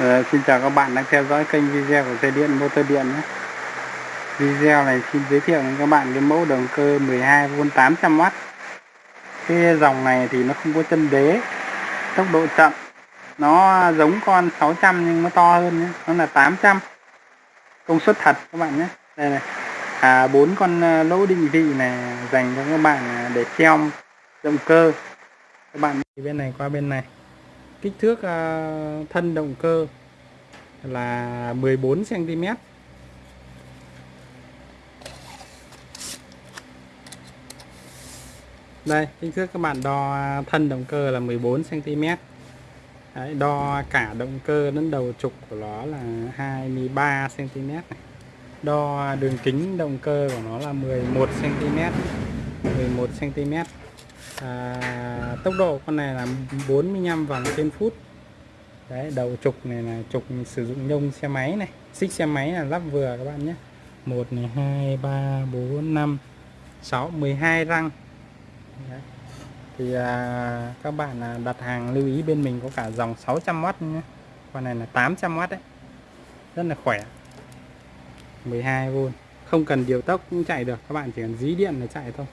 Ờ, xin chào các bạn đang theo dõi kênh video của xe điện motor điện nhé. Video này xin giới thiệu với các bạn cái mẫu động cơ 12V 800W. Cái dòng này thì nó không có chân đế, tốc độ chậm. Nó giống con 600 nhưng nó to hơn nhé, nó là 800. Công suất thật các bạn nhé. Đây này. À bốn con ờ, lỗ định vị này dành cho các bạn ờ, để treo động cơ. Các bạn đi bên này qua bên này kích thước uh, thân động cơ là 14 cm đây kích thước các bạn đo à, thân động cơ là 14 cm Đấy, đo cả động cơ đến đầu trục của nó là 23 cm này. đo đường kính động cơ của nó là 11 cm 11 cm à, tốc độ con này là 45 vòng trên phút. Đấy đầu trục này là trục sử dụng nhông xe máy này. Xích xe máy là lắp vừa các bạn nhé. 1 này 2 3 4 5 6 12 răng. Đấy. thì à, các bạn à, đặt hàng lưu ý bên mình có cả dòng 600W nhé. Con này là 800W đấy. Rất là khỏe. 12V không cần điều tốc cũng chạy được. Các bạn chỉ cần dí điện là chạy thôi.